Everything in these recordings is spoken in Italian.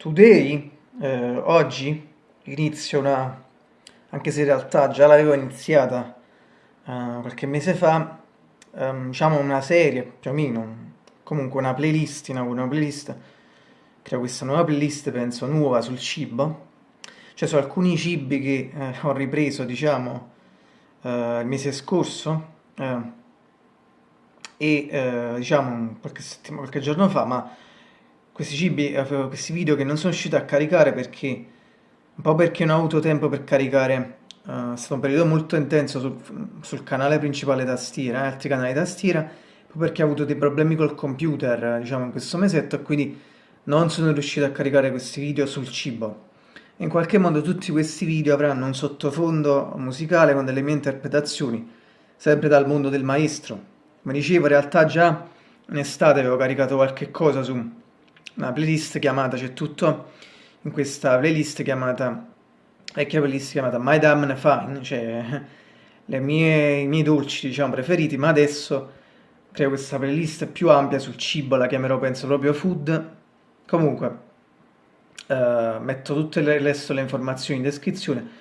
Today, eh, oggi, inizio una, anche se in realtà già l'avevo iniziata eh, qualche mese fa, ehm, diciamo una serie, più o meno, comunque una playlist, una playlist, creo questa nuova playlist, penso, nuova sul cibo, cioè su alcuni cibi che eh, ho ripreso, diciamo, eh, il mese scorso, eh, e eh, diciamo qualche, qualche giorno fa, ma questi cibi, eh, questi video che non sono riuscito a caricare perché un po' perché non ho avuto tempo per caricare uh, è stato un periodo molto intenso sul, sul canale principale tastiera, eh, altri canali tastiera, poi perché ho avuto dei problemi col computer, diciamo, in questo mesetto, e quindi non sono riuscito a caricare questi video sul cibo. In qualche modo tutti questi video avranno un sottofondo musicale con delle mie interpretazioni, sempre dal mondo del maestro. Come dicevo, in realtà già in estate avevo caricato qualche cosa su una playlist chiamata, c'è tutto in questa playlist chiamata, vecchia playlist chiamata My Damn Fine, cioè mie, i miei dolci diciamo preferiti, ma adesso creo questa playlist più ampia sul cibo, la chiamerò penso proprio food. Comunque, eh, metto tutte le, resto le informazioni in descrizione.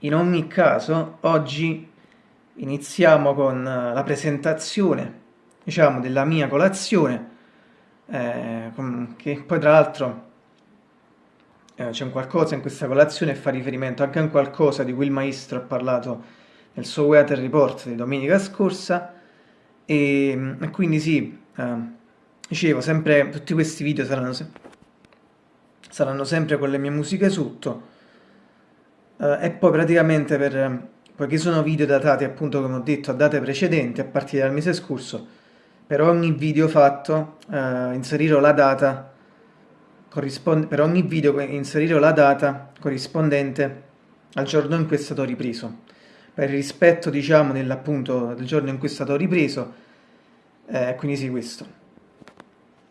In ogni caso, oggi iniziamo con la presentazione, diciamo, della mia colazione eh, che poi tra l'altro eh, c'è un qualcosa in questa colazione che fa riferimento anche a un qualcosa di cui il maestro ha parlato nel suo Weather Report di domenica scorsa. E, e quindi sì, eh, dicevo, sempre tutti questi video saranno, se saranno sempre con le mie musiche sotto. Eh, e poi praticamente per poiché sono video datati appunto come ho detto a date precedenti a partire dal mese scorso per ogni video fatto eh, inserirò la data per ogni video inserirò la data corrispondente al giorno in cui è stato ripreso. Per il rispetto diciamo dell'appunto del giorno in cui è stato ripreso eh, quindi sì questo.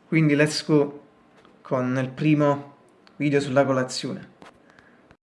Quindi let's go con il primo video sulla colazione